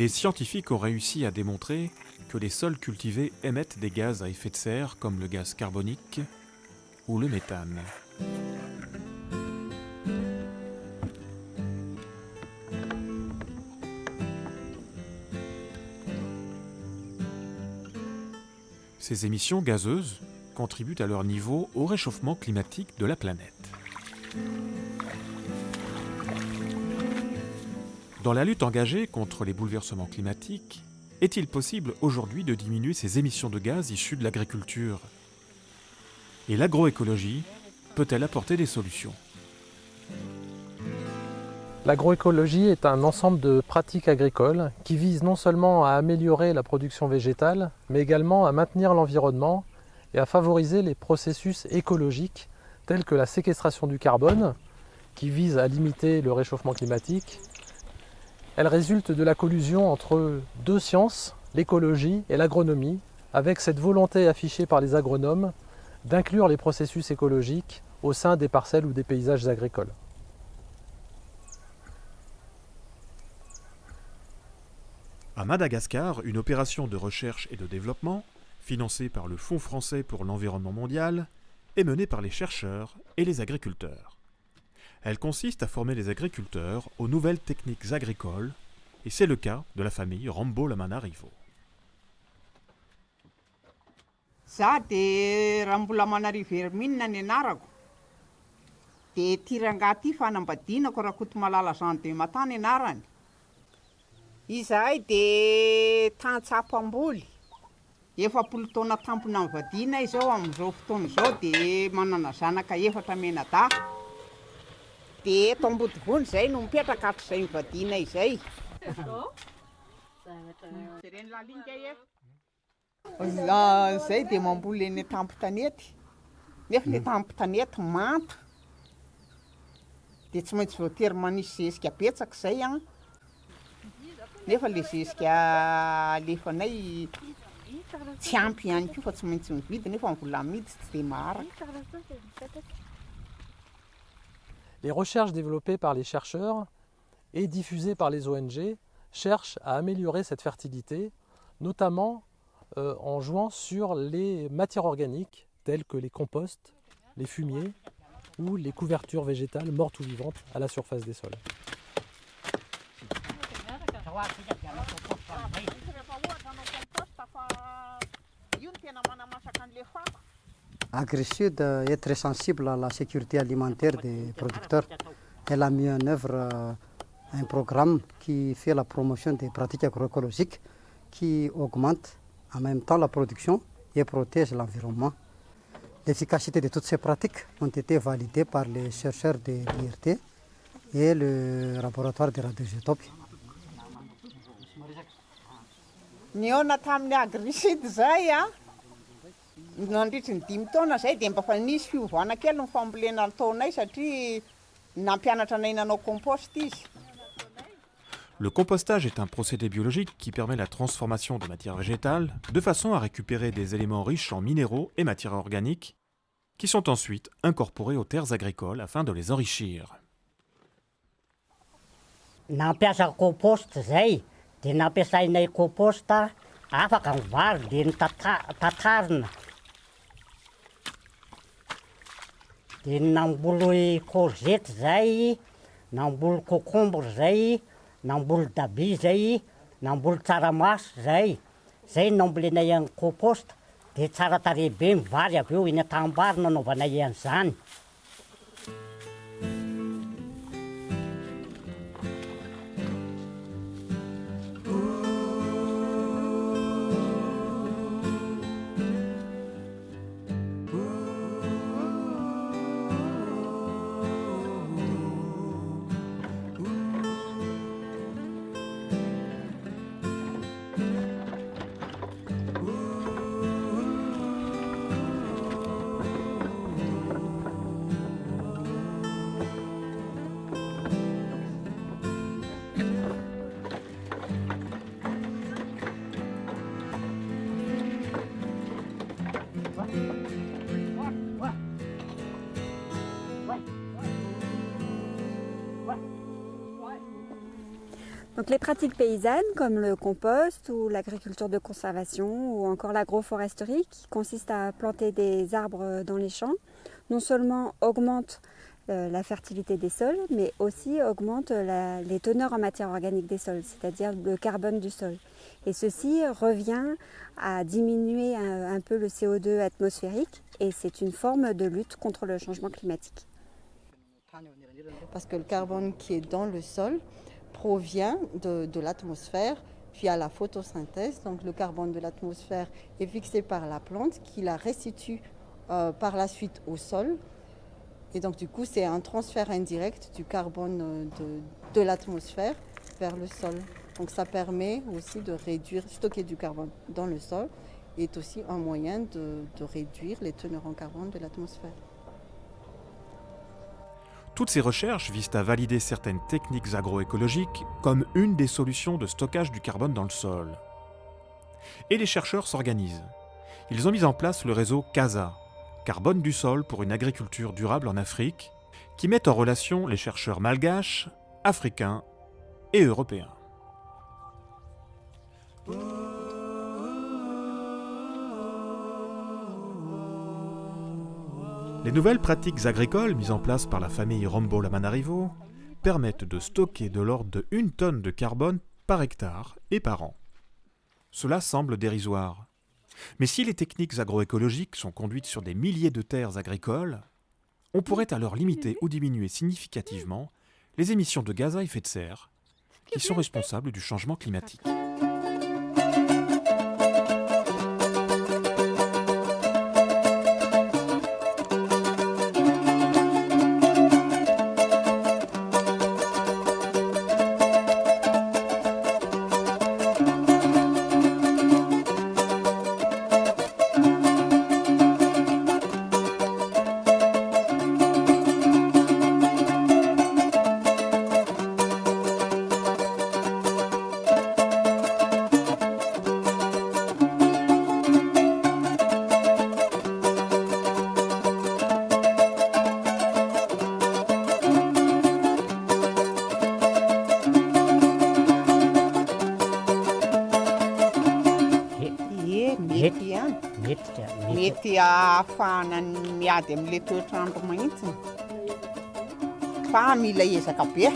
les scientifiques ont réussi à démontrer que les sols cultivés émettent des gaz à effet de serre comme le gaz carbonique ou le méthane. Ces émissions gazeuses contribuent à leur niveau au réchauffement climatique de la planète. Dans la lutte engagée contre les bouleversements climatiques, est-il possible aujourd'hui de diminuer ces émissions de gaz issues de l'agriculture? Et l'agroécologie peut-elle apporter des solutions? L'agroécologie est un ensemble de pratiques agricoles qui visent non seulement à améliorer la production végétale, mais également à maintenir l'environnement et à favoriser les processus écologiques tels que la séquestration du carbone, qui vise à limiter le réchauffement climatique, elle résulte de la collusion entre deux sciences, l'écologie et l'agronomie, avec cette volonté affichée par les agronomes d'inclure les processus écologiques au sein des parcelles ou des paysages agricoles. À Madagascar, une opération de recherche et de développement, financée par le Fonds français pour l'environnement mondial, est menée par les chercheurs et les agriculteurs. Elle consiste à former les agriculteurs aux nouvelles techniques agricoles, et c'est le cas de la famille Rambo Lamanarivo. za de raha mbola manariverimina ny anarako de tiranga ty fanambadinako raha koto malala zany de matany anarany izahay de tantsapamboly efapolo taona tampona mivadina izao am'izao fotoana izao de manana zanaka efatra menada de eto ambodivony zay no mipetraka atr'izay mivadina izay. Zay de mamboly eny tampotanety. Nefa le tampotanety manta. De tsy maintsy voatery manisy zezika betsaka zay a nefa le zezika alefanay tsy ampy ihany ko fa tsy maintsy mividy nefa mivola midy tsy de maharaka. Les recherches développées par les chercheurs et diffusées par les ONG cherchent à améliorer cette fertilité, notamment euh, en jouant sur les matières organiques telles que les composts, les fumiers ou les couvertures végétales mortes ou vivantes à la surface des sols. AgriSud est très sensible à la sécurité alimentaire des producteurs. Elle a mis en œuvre euh, un programme qui fait la promotion des pratiques agroécologiques qui augmente en même temps la production et protège l'environnement. L'efficacité de toutes ces pratiques ont été validées par les chercheurs de l'IRT et le laboratoire de radioisotopie. niona tamin'ny agriside zay a nandritry ny dimy taona zay de mba fa nisy fiovana kely ny fambolena taonay satria nampianatra anay nanao compost izy Le compostage est un procédé biologique qui permet la transformation de matières végétales de façon à récupérer des éléments riches en minéraux et matières organiques qui sont ensuite incorporés aux terres agricoles afin de les enrichir. nampiasa compost zay de nampiasainay composta afaka ny vary de ny tata- tatarina de namboly korzety zay namboly kokombre zay namboly dabi zay namboly tsaramaso zay. Zay nambolenay any kôposta de tsara tare be mivary avy eo eny atambary nanaovanay an'izany Donc les pratiques paysannes comme le compost ou l'agriculture de conservation ou encore l'agroforesterie qui consiste à planter des arbres dans les champs, non seulement augmentent euh, la fertilité des sols, mais aussi augmentent les teneurs en matière organique des sols, c'est-à-dire le carbone du sol. Et ceci revient à diminuer un peu le CO2 atmosphérique et c'est une forme de lutte contre le changement climatique. Parce que le carbone qui est dans le sol, provient de, l'atmosphère via la photosynthèse. Donc le carbone de l'atmosphère est fixé par la plante qui la restitue euh, par la suite au sol. Et donc du coup, c'est un transfert indirect du carbone euh, de, l'atmosphère vers le sol. Donc ça permet aussi de réduire, stocker du carbone dans le sol est aussi un moyen de réduire les teneurs en carbone de l'atmosphère. Toutes ces recherches visent à valider certaines techniques agroécologiques comme une des solutions de stockage du carbone dans le sol. Et les chercheurs s'organisent. Ils ont mis en place le réseau CASA, Carbone du sol pour une agriculture durable en Afrique, qui met en relation les chercheurs malgaches, africains et européens. Les nouvelles pratiques agricoles mises en place par la famille Rombo-Lamanarivo permettent de stocker de l'ordre de 1 tonne de carbone par hectare et par an. Cela semble dérisoire. Mais si les techniques agroécologiques sont conduites sur des milliers de terres agricoles, on pourrait alors limiter ou diminuer significativement les émissions de gaz à effet de serre qui sont responsables du changement climatique. metika mety ahafahanany miady amin'la toetrandro mahitsiny fa mila ezaka be.